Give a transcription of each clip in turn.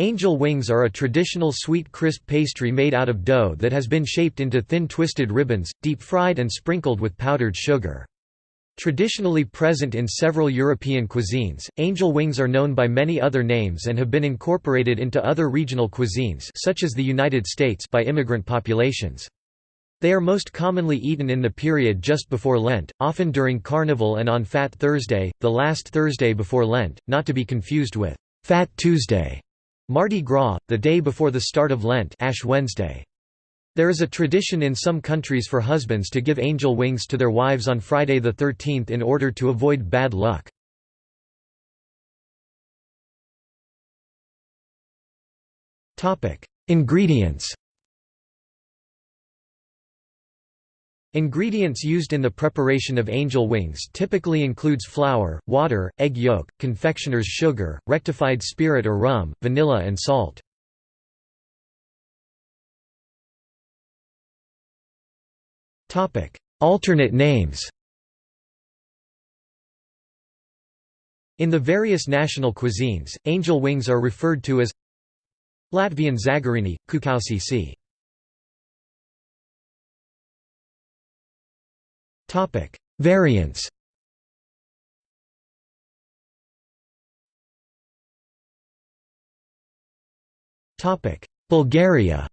Angel wings are a traditional sweet crisp pastry made out of dough that has been shaped into thin twisted ribbons, deep-fried and sprinkled with powdered sugar. Traditionally present in several European cuisines, angel wings are known by many other names and have been incorporated into other regional cuisines such as the United States by immigrant populations. They are most commonly eaten in the period just before Lent, often during Carnival and on Fat Thursday, the last Thursday before Lent, not to be confused with Fat Tuesday. Mardi Gras, the day before the start of Lent Ash Wednesday. There is a tradition in some countries for husbands to give angel wings to their wives on Friday the 13th in order to avoid bad luck. Ingredients Ingredients used in the preparation of angel wings typically includes flour, water, egg yolk, confectioner's sugar, rectified spirit or rum, vanilla and salt. Alternate names In the various national cuisines, angel wings are referred to as Latvian zagarini, kukausi Topic: Variants. Topic: Bulgaria.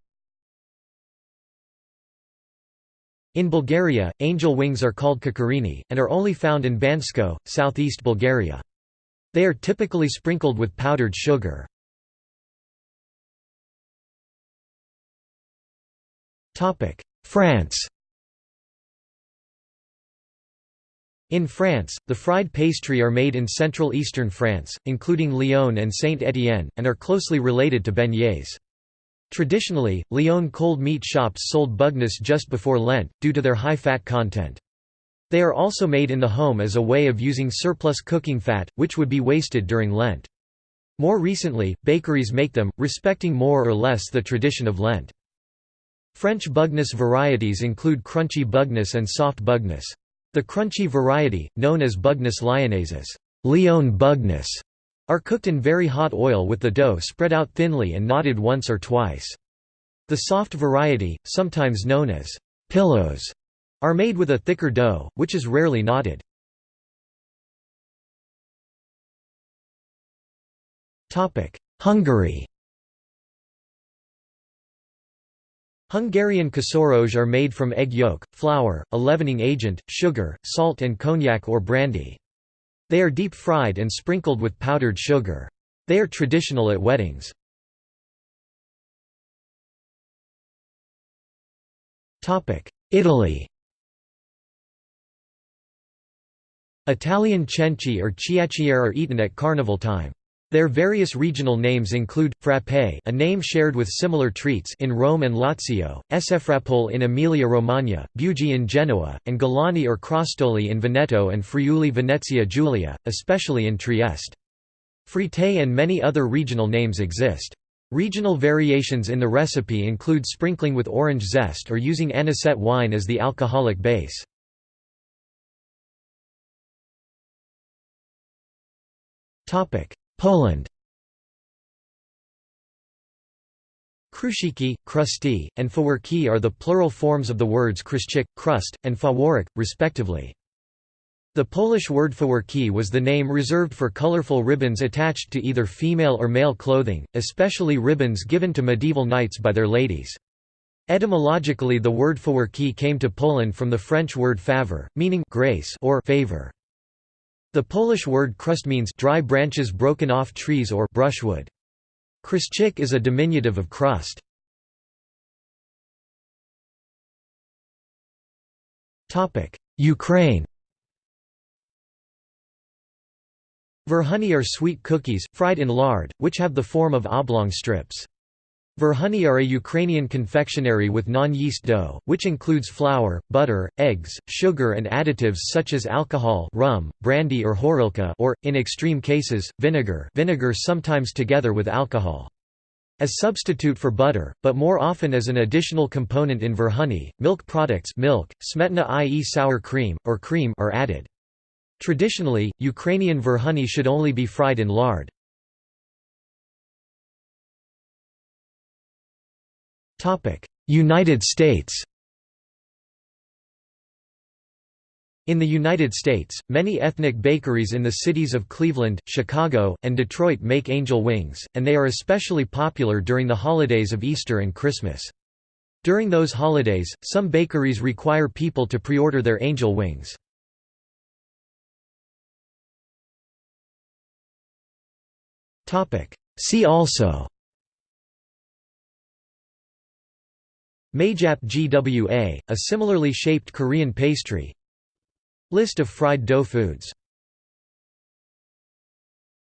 In Bulgaria, angel wings are called kukurini, and are only found in Bansko, southeast Bulgaria. They are typically sprinkled with powdered sugar. France In France, the fried pastry are made in Central Eastern France, including Lyon and Saint-Étienne, and are closely related to beignets. Traditionally, Lyon cold meat shops sold bugnes just before Lent, due to their high fat content. They are also made in the home as a way of using surplus cooking fat, which would be wasted during Lent. More recently, bakeries make them, respecting more or less the tradition of Lent. French bugnes varieties include crunchy bugnes and soft bugnes. The crunchy variety, known as Bugnes lyonnaises Lyon bugnes, are cooked in very hot oil with the dough spread out thinly and knotted once or twice. The soft variety, sometimes known as pillows, are made with a thicker dough, which is rarely knotted. Hungary Hungarian kosoroge are made from egg yolk, flour, a leavening agent, sugar, salt and cognac or brandy. They are deep-fried and sprinkled with powdered sugar. They are traditional at weddings. Italy Italian cenci or chiacchiere are eaten at carnival time. Their various regional names include, frappé a name shared with similar treats in Rome and Lazio, Esefrappole in Emilia-Romagna, Bugie in Genoa, and Galani or Crostoli in Veneto and Friuli Venezia Giulia, especially in Trieste. Fritte and many other regional names exist. Regional variations in the recipe include sprinkling with orange zest or using anisette wine as the alcoholic base. Poland Chruściki, chrusty, and faworki are the plural forms of the words chruścik, chrust, and faworek, respectively. The Polish word faworki was the name reserved for colorful ribbons attached to either female or male clothing, especially ribbons given to medieval knights by their ladies. Etymologically the word faworki came to Poland from the French word favor, meaning grace or favor. The Polish word chrust means dry branches broken off trees or brushwood. Chruścik is a diminutive of chrust. Ukraine Verhuni are sweet cookies, fried in lard, which have the form of oblong strips. Verhuni are a Ukrainian confectionery with non-yeast dough, which includes flour, butter, eggs, sugar and additives such as alcohol rum, brandy or horilka or, in extreme cases, vinegar vinegar sometimes together with alcohol. As substitute for butter, but more often as an additional component in verhuni, milk products milk, smetana i.e. sour cream, or cream are added. Traditionally, Ukrainian verhuni should only be fried in lard. United States In the United States, many ethnic bakeries in the cities of Cleveland, Chicago, and Detroit make angel wings, and they are especially popular during the holidays of Easter and Christmas. During those holidays, some bakeries require people to pre-order their angel wings. See also Maejak-gwa, a similarly shaped Korean pastry. List of fried dough foods